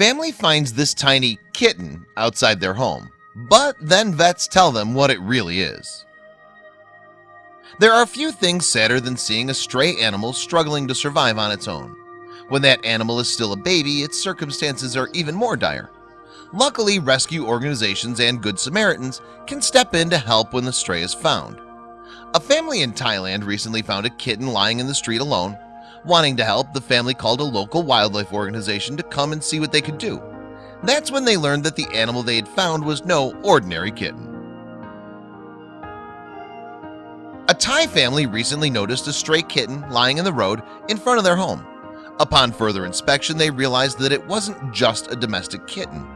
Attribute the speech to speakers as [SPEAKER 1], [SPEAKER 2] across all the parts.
[SPEAKER 1] family finds this tiny kitten outside their home But then vets tell them what it really is. There are few things sadder than seeing a stray animal struggling to survive on its own. When that animal is still a baby its circumstances are even more dire. Luckily rescue organizations and Good Samaritans can step in to help when the stray is found. A family in Thailand recently found a kitten lying in the street alone Wanting to help the family called a local wildlife organization to come and see what they could do. That's when they learned that the animal they had found was no ordinary kitten. A Thai family recently noticed a stray kitten lying in the road in front of their home. Upon further inspection they realized that it wasn't just a domestic kitten.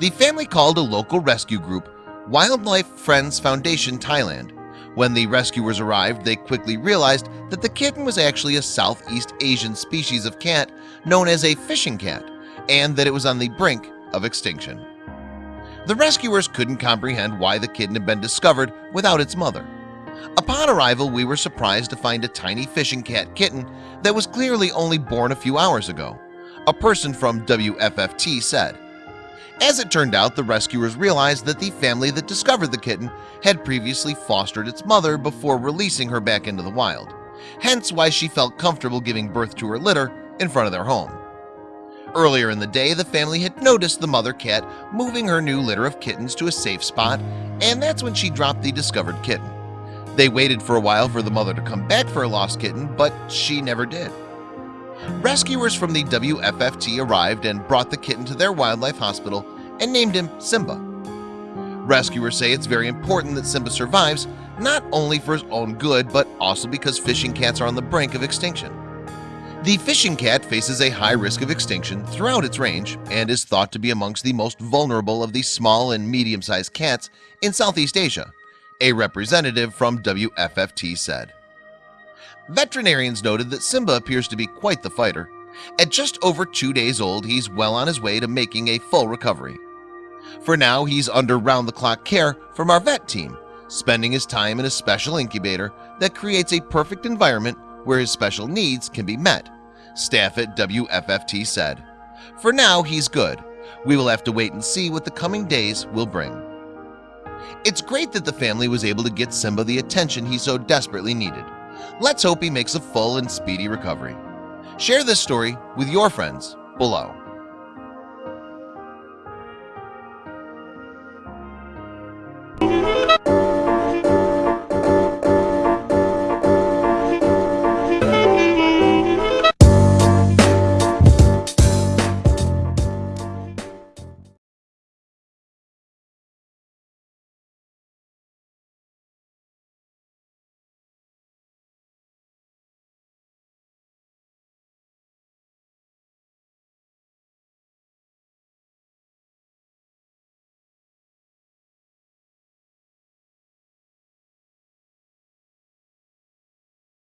[SPEAKER 1] The family called a local rescue group Wildlife Friends Foundation Thailand when the rescuers arrived they quickly realized that the kitten was actually a Southeast Asian species of cat known as a fishing cat and that it was on the brink of extinction. The rescuers couldn't comprehend why the kitten had been discovered without its mother. Upon arrival we were surprised to find a tiny fishing cat kitten that was clearly only born a few hours ago a person from WFFT said as it turned out the rescuers realized that the family that discovered the kitten had previously fostered its mother before releasing her back into the wild. Hence why she felt comfortable giving birth to her litter in front of their home. Earlier in the day the family had noticed the mother cat moving her new litter of kittens to a safe spot and that's when she dropped the discovered kitten. They waited for a while for the mother to come back for a lost kitten, but she never did Rescuers from the WFFT arrived and brought the kitten to their wildlife hospital and named him Simba. Rescuers say it's very important that Simba survives not only for his own good but also because fishing cats are on the brink of extinction. The fishing cat faces a high risk of extinction throughout its range and is thought to be amongst the most vulnerable of the small and medium-sized cats in Southeast Asia a representative from WFFT said Veterinarians noted that Simba appears to be quite the fighter. At just over two days old He's well on his way to making a full recovery. For now he's under round-the-clock care from our vet team Spending his time in a special incubator that creates a perfect environment where his special needs can be met Staff at WFFT said. For now He's good. We will have to wait and see what the coming days will bring. It's great that the family was able to get Simba the attention he so desperately needed Let's hope he makes a full and speedy recovery. Share this story with your friends below